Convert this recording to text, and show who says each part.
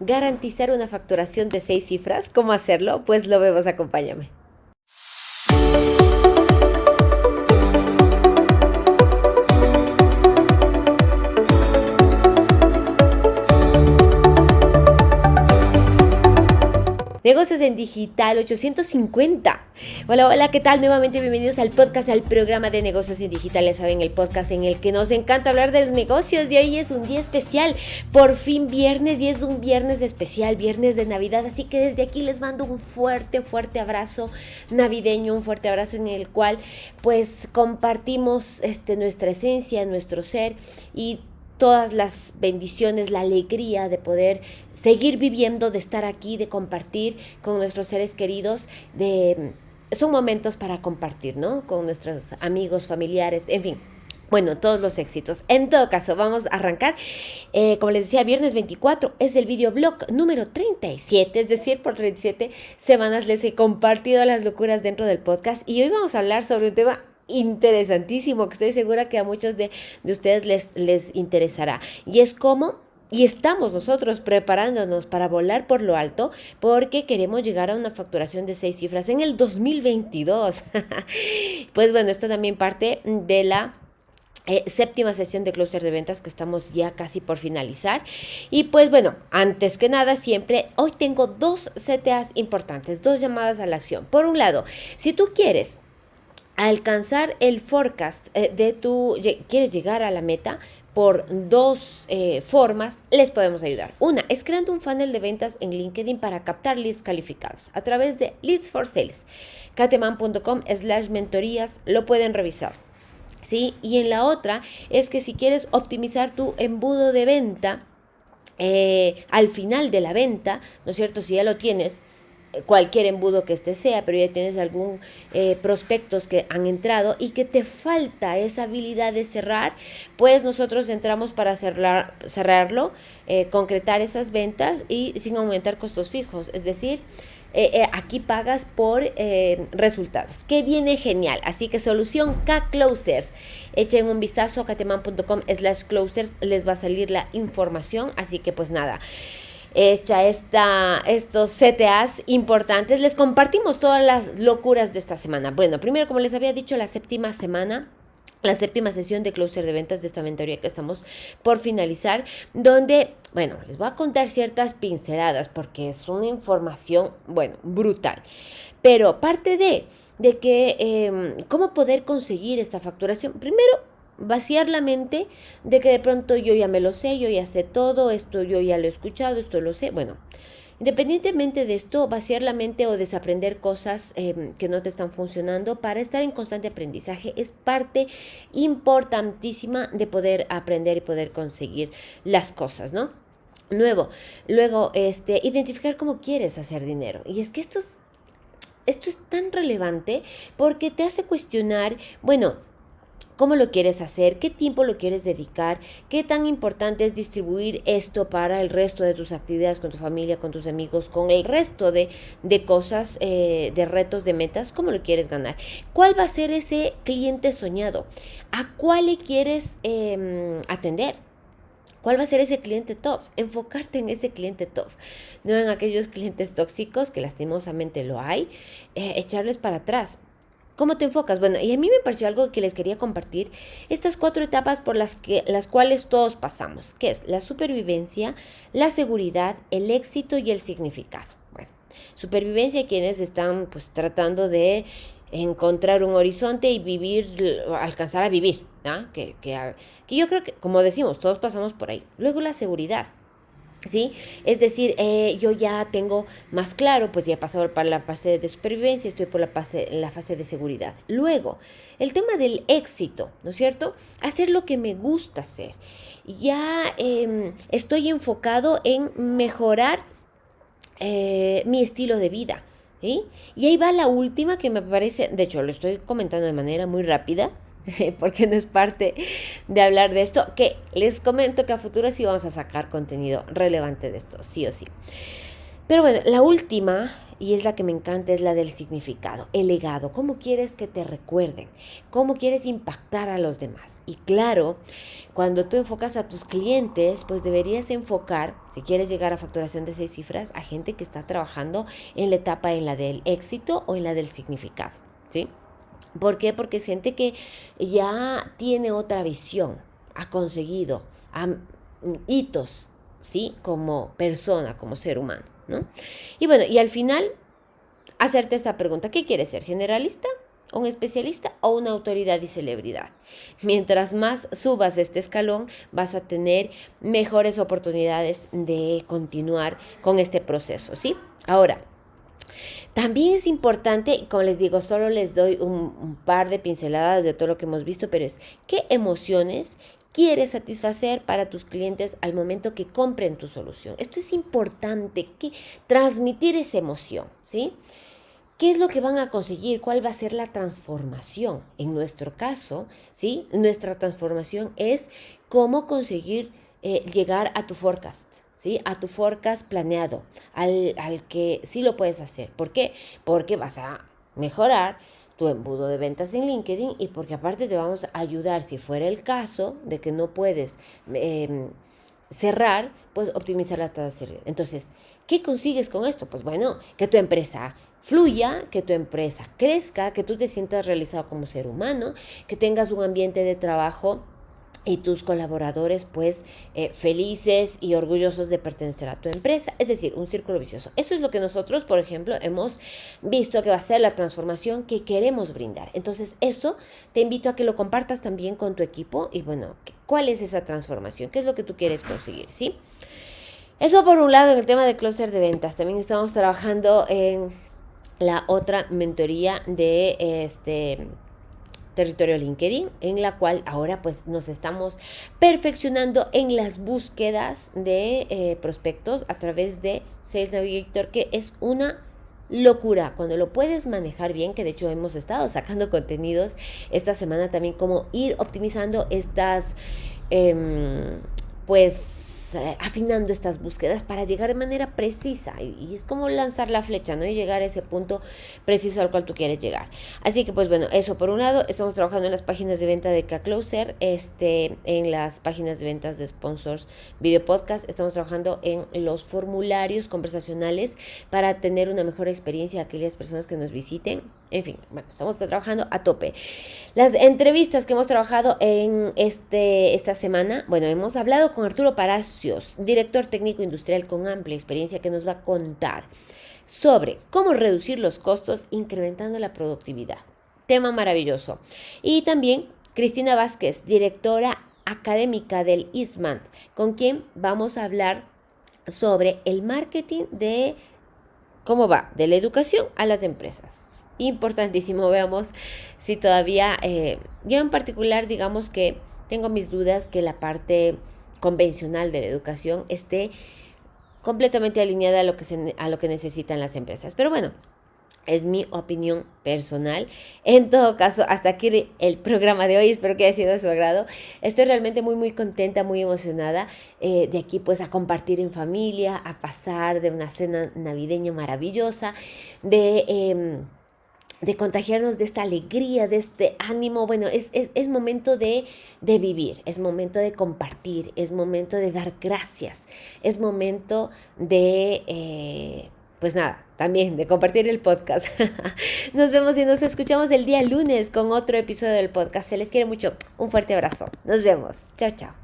Speaker 1: garantizar una facturación de seis cifras. ¿Cómo hacerlo? Pues lo vemos, acompáñame. Negocios en Digital 850. Hola, hola, ¿qué tal? Nuevamente bienvenidos al podcast, al programa de negocios en digital. Ya saben, el podcast en el que nos encanta hablar de negocios y hoy es un día especial. Por fin viernes y es un viernes especial, viernes de Navidad. Así que desde aquí les mando un fuerte, fuerte abrazo navideño, un fuerte abrazo en el cual pues compartimos este, nuestra esencia, nuestro ser y todas las bendiciones, la alegría de poder seguir viviendo, de estar aquí, de compartir con nuestros seres queridos, de son momentos para compartir, ¿no? Con nuestros amigos, familiares, en fin. Bueno, todos los éxitos. En todo caso, vamos a arrancar. Eh, como les decía, viernes 24 es el videoblog número 37, es decir, por 37 semanas les he compartido las locuras dentro del podcast y hoy vamos a hablar sobre un tema interesantísimo que estoy segura que a muchos de, ustedes les, les interesará. Y es cómo y estamos nosotros preparándonos para volar por lo alto porque queremos llegar a una facturación de seis cifras en el 2022. pues bueno, esto también parte de la eh, séptima sesión de closer de ventas que estamos ya casi por finalizar. Y pues bueno, antes que nada, siempre hoy tengo dos CTAs importantes, dos llamadas a la acción. Por un lado, si tú quieres alcanzar el forecast eh, de tu, quieres llegar a la meta por dos eh, formas, les podemos ayudar. Una es creando un funnel de ventas en LinkedIn para captar leads calificados a través de Leads for Sales. cateman.com slash mentorías lo pueden revisar. ¿Sí? Y en la otra es que si quieres optimizar tu embudo de venta, eh, al final de la venta, ¿no es cierto? Si ya lo tienes, cualquier embudo que este sea, pero ya tienes algún eh, prospectos que han entrado y que te falta esa habilidad de cerrar, pues nosotros entramos para cerrar, cerrarlo, eh, concretar esas ventas y sin aumentar costos fijos. Es decir, eh, aquí pagas por resultados, que viene genial. Así que solución K-Closers. Echen un vistazo a cateman.com slash closers, les va a salir la información. Así que pues nada hecha esta, estos CTAs importantes, les compartimos todas las locuras de esta semana. Bueno, primero, como les había dicho, la séptima semana la séptima sesión de closer de ventas de esta mentoría que estamos por finalizar, donde, bueno, les voy a contar ciertas pinceladas porque es una información, bueno, brutal. Pero parte de, de que, em, ¿cómo poder conseguir esta facturación? Primero, vaciar la mente de que de pronto yo ya me lo sé, yo ya sé todo, esto yo ya lo he escuchado, esto lo sé. Bueno, independientemente de esto, vaciar la mente o desaprender cosas em, que no te están funcionando para estar en constante aprendizaje es parte importantísima de poder aprender y poder conseguir las cosas, ¿no? Nuevo, luego, este, identificar cómo quieres hacer dinero. Y es que esto es, esto es tan relevante porque te hace cuestionar, bueno, cómo lo quieres hacer, qué tiempo lo quieres dedicar, qué tan importante es distribuir esto para el resto de tus actividades con tu familia, con tus amigos, con el resto de, cosas, eh, de retos, de metas, cómo lo quieres ganar. ¿Cuál va a ser ese cliente soñado? ¿A cuál le quieres em, atender? ¿Cuál va a ser ese cliente top? Enfocarte en ese cliente top, no en aquellos clientes tóxicos, que lastimosamente lo hay, eh, echarles para atrás. ¿Cómo te enfocas? Bueno, y a mí me pareció algo que les quería compartir, estas cuatro etapas por las, que, las cuales todos pasamos, que es la supervivencia, la seguridad, el éxito y el significado. Bueno, supervivencia quienes están pues tratando de encontrar un horizonte y vivir, alcanzar a vivir, ¿no? que, que, que yo creo que, como decimos, todos pasamos por ahí. Luego la seguridad, ¿Sí? Es decir, eh, yo ya tengo más claro, pues ya he pasado para la fase de supervivencia, estoy por la fase, la fase de seguridad. Luego, el tema del éxito, ¿no es cierto? Hacer lo que me gusta hacer. Ya em, estoy enfocado en mejorar eh, mi estilo de vida. Y ahí va la última que me parece, de hecho lo estoy comentando de manera muy rápida, porque no es parte de hablar de esto, que les comento que a futuro sí vamos a sacar contenido relevante de esto, sí o sí. Pero bueno, la última y es la que me encanta, es la del significado, el legado, cómo quieres que te recuerden, cómo quieres impactar a los demás. Y claro, cuando tú enfocas a tus clientes, pues deberías enfocar, si quieres llegar a facturación de seis cifras, a gente que está trabajando en la etapa en la del éxito o en la del significado, ¿sí? ¿Por qué? Porque es gente que ya tiene otra visión, ha conseguido hitos, ¿sí? Como persona, como ser humano. Y bueno, y al final, hacerte esta pregunta, ¿qué quieres ser? ¿Generalista? un especialista o una autoridad y celebridad. Mientras más subas este escalón, vas a tener mejores oportunidades de continuar con este proceso, ¿sí? Ahora, también es importante, como les digo, solo les doy un, par de pinceladas de todo lo que hemos visto, pero es qué emociones quieres satisfacer para tus clientes al momento que compren tu solución. Esto es importante, que transmitir esa emoción, ¿sí? ¿Qué es lo que van a conseguir? ¿Cuál va a ser la transformación? En nuestro caso, ¿sí? Nuestra transformación es cómo conseguir eh, llegar a tu forecast, ¿sí? A tu forecast planeado, al, al que sí lo puedes hacer. ¿Por qué? Porque vas a mejorar tu embudo de ventas en LinkedIn y porque aparte te vamos a ayudar si fuera el caso de que no puedes em, cerrar, pues optimizar las tasas de Entonces, ¿qué consigues con esto? Pues bueno, que tu empresa fluya, que tu empresa crezca, que tú te sientas realizado como ser humano, que tengas un ambiente de trabajo y tus colaboradores pues eh, felices y orgullosos de pertenecer a tu empresa, es decir, un círculo vicioso. Eso es lo que nosotros, por ejemplo, hemos visto que va a ser la transformación que queremos brindar. Entonces, eso te invito a que lo compartas también con tu equipo y bueno, ¿cuál es esa transformación? ¿Qué es lo que tú quieres conseguir? ¿Sí? Eso por un lado en el tema de closer de ventas. También estamos trabajando en la otra mentoría de este territorio LinkedIn, en la cual ahora pues nos estamos perfeccionando en las búsquedas de eh, prospectos a través de Sales Navigator, que es una locura. Cuando lo puedes manejar bien, que de hecho hemos estado sacando contenidos esta semana también, como ir optimizando estas... Em, pues eh, afinando estas búsquedas para llegar de manera precisa y, es como lanzar la flecha, ¿no? Y llegar a ese punto preciso al cual tú quieres llegar. Así que pues bueno, eso por un lado, estamos trabajando en las páginas de venta de K-Closer, este, en las páginas de ventas de sponsors, video podcast, estamos trabajando en los formularios conversacionales para tener una mejor experiencia a aquellas personas que nos visiten. En fin, bueno, estamos trabajando a tope. Las entrevistas que hemos trabajado en este, esta semana, bueno, hemos hablado con Arturo Director técnico industrial con amplia experiencia que nos va a contar sobre cómo reducir los costos incrementando la productividad. Tema maravilloso. Y también Cristina Vázquez, directora académica del Eastman, con quien vamos a hablar sobre el marketing de cómo va de la educación a las empresas importantísimo. Veamos si todavía, eh, yo en particular, digamos que tengo mis dudas que la parte convencional de la educación esté completamente alineada a lo que, a lo que necesitan las empresas. Pero bueno, es mi opinión personal. En todo caso, hasta aquí el programa de hoy. Espero que haya sido de su agrado. Estoy realmente muy, muy contenta, muy emocionada eh, de aquí pues a compartir en familia, a pasar de una cena navideña maravillosa, de... Em, de contagiarnos de esta alegría, de este ánimo. Bueno, es, es, momento de, de, vivir, es momento de compartir, es momento de dar gracias, es momento de, eh, pues nada, también de compartir el podcast. nos vemos y nos escuchamos el día lunes con otro episodio del podcast. Se les quiere mucho. Un fuerte abrazo. Nos vemos. Chao, chao.